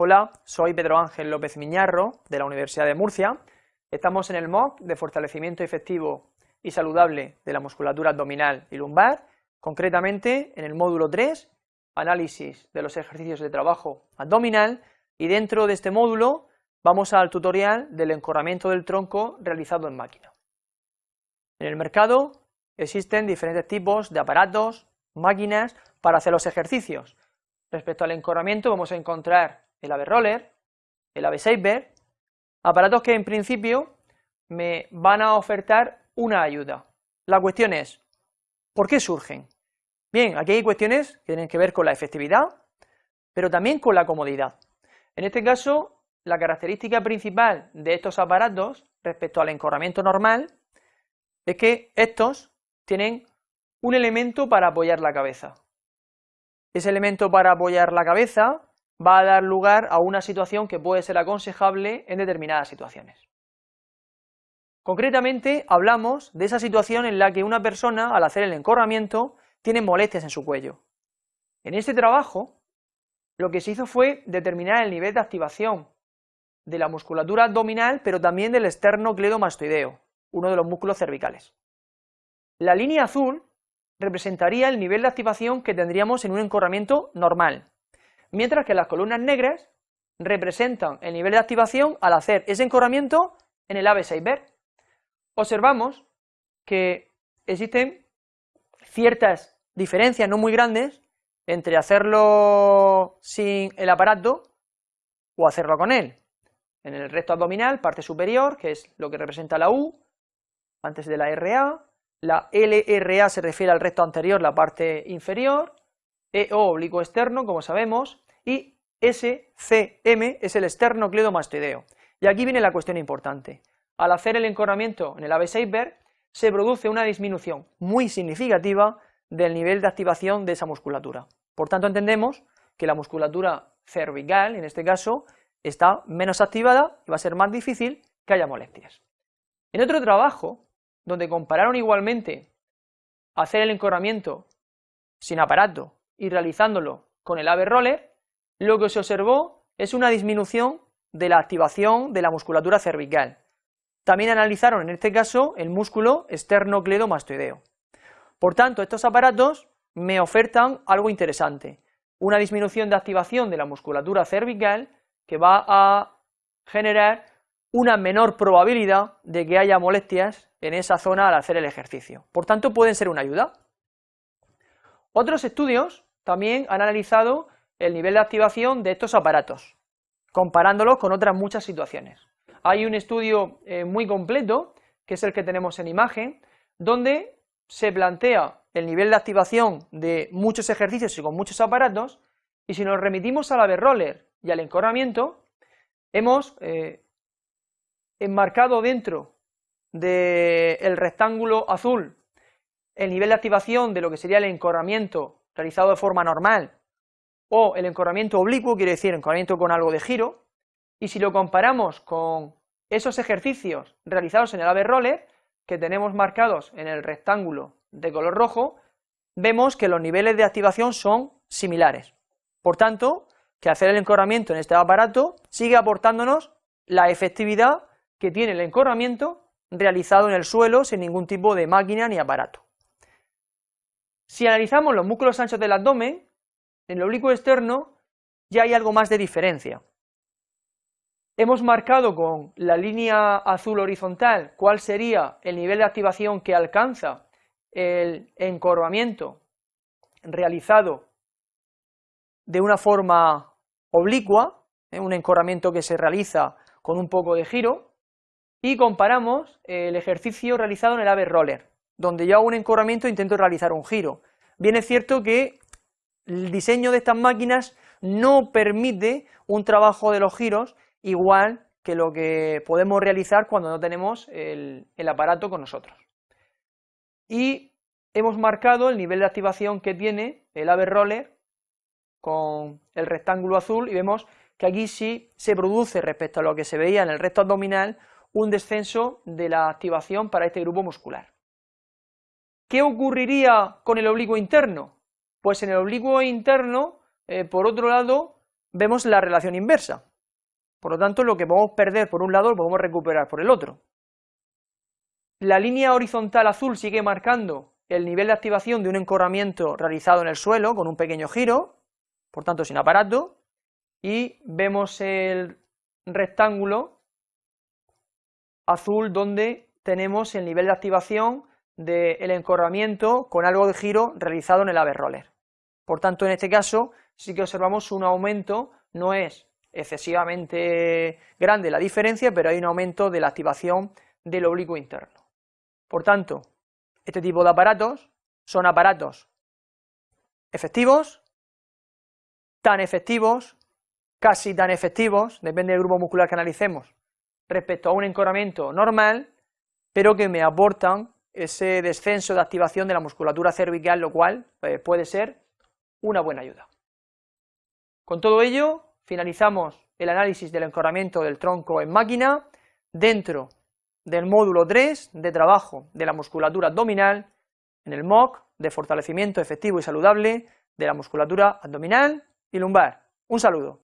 Hola, soy Pedro Ángel López Miñarro, de la Universidad de Murcia. Estamos en el MOOC de fortalecimiento efectivo y saludable de la musculatura abdominal y lumbar, concretamente en el módulo 3, análisis de los ejercicios de trabajo abdominal, y dentro de este módulo vamos al tutorial del encorramiento del tronco realizado en máquina. En el mercado existen diferentes tipos de aparatos, máquinas para hacer los ejercicios. Respecto al encorramiento vamos a encontrar el AVE Roller, el AVE Saber, aparatos que en principio me van a ofertar una ayuda. La cuestión es, ¿por qué surgen? Bien, aquí hay cuestiones que tienen que ver con la efectividad, pero también con la comodidad. En este caso, la característica principal de estos aparatos respecto al encorramiento normal es que estos tienen un elemento para apoyar la cabeza. Ese elemento para apoyar la cabeza va a dar lugar a una situación que puede ser aconsejable en determinadas situaciones. Concretamente hablamos de esa situación en la que una persona al hacer el encorramiento tiene molestias en su cuello. En este trabajo lo que se hizo fue determinar el nivel de activación de la musculatura abdominal pero también del esternocleidomastoideo, uno de los músculos cervicales. La línea azul representaría el nivel de activación que tendríamos en un encorramiento normal, mientras que las columnas negras representan el nivel de activación al hacer ese encorramiento en el ave Saber. Observamos que existen ciertas diferencias no muy grandes entre hacerlo sin el aparato o hacerlo con él. En el recto abdominal, parte superior, que es lo que representa la U, antes de la RA, la LRA se refiere al recto anterior, la parte inferior, EO oblicuo externo, como sabemos, y SCM es el esternocleidomastoideo. Y aquí viene la cuestión importante. Al hacer el encorramiento en el ave Saber, se produce una disminución muy significativa del nivel de activación de esa musculatura. Por tanto, entendemos que la musculatura cervical, en este caso, está menos activada y va a ser más difícil que haya molestias. En otro trabajo, donde compararon igualmente hacer el encorramiento sin aparato y realizándolo con el ave roller, lo que se observó es una disminución de la activación de la musculatura cervical. También analizaron en este caso el músculo esternocleidomastoideo. Por tanto, estos aparatos me ofertan algo interesante, una disminución de activación de la musculatura cervical que va a generar una menor probabilidad de que haya molestias en esa zona al hacer el ejercicio. Por tanto, pueden ser una ayuda. Otros estudios también han analizado el nivel de activación de estos aparatos, comparándolos con otras muchas situaciones. Hay un estudio eh, muy completo, que es el que tenemos en imagen, donde se plantea el nivel de activación de muchos ejercicios y con muchos aparatos, y si nos remitimos a la roller y al encorramiento, hemos eh, enmarcado dentro del rectángulo azul el nivel de activación de lo que sería el encorramiento realizado de forma normal o el encorramiento oblicuo, quiere decir encorramiento con algo de giro, y si lo comparamos con esos ejercicios realizados en el ave roller, que tenemos marcados en el rectángulo de color rojo, vemos que los niveles de activación son similares. Por tanto, que hacer el encorramiento en este aparato sigue aportándonos la efectividad que tiene el encorramiento realizado en el suelo sin ningún tipo de máquina ni aparato. Si analizamos los músculos anchos del abdomen, en el oblicuo externo ya hay algo más de diferencia. Hemos marcado con la línea azul horizontal cuál sería el nivel de activación que alcanza el encorvamiento realizado de una forma oblicua, ¿eh? un encorvamiento que se realiza con un poco de giro, y comparamos el ejercicio realizado en el ave roller, donde yo hago un encorvamiento e intento realizar un giro. Bien es cierto que el diseño de estas máquinas no permite un trabajo de los giros igual que lo que podemos realizar cuando no tenemos el, aparato con nosotros. Y hemos marcado el nivel de activación que tiene el ave roller con el rectángulo azul y vemos que aquí sí se produce respecto a lo que se veía en el recto abdominal un descenso de la activación para este grupo muscular. ¿Qué ocurriría con el oblicuo interno? Pues en el oblicuo interno, eh, por otro lado, vemos la relación inversa. Por lo tanto, lo que podemos perder por un lado lo podemos recuperar por el otro. La línea horizontal azul sigue marcando el nivel de activación de un encorramiento realizado en el suelo con un pequeño giro, por tanto sin aparato, y vemos el rectángulo azul donde tenemos el nivel de activación del encorramiento con algo de giro realizado en el ave roller. Por tanto, en este caso sí que observamos un aumento, no es excesivamente grande la diferencia, pero hay un aumento de la activación del oblicuo interno. Por tanto, este tipo de aparatos son aparatos efectivos, tan efectivos, casi tan efectivos, depende del grupo muscular que analicemos, respecto a un encorramiento normal, pero que me aportan ese descenso de activación de la musculatura cervical, lo cual eh, puede ser una buena ayuda. Con todo ello, finalizamos el análisis del encorramiento del tronco en máquina dentro del módulo 3 de trabajo de la musculatura abdominal en el MOC de fortalecimiento efectivo y saludable de la musculatura abdominal y lumbar. Un saludo.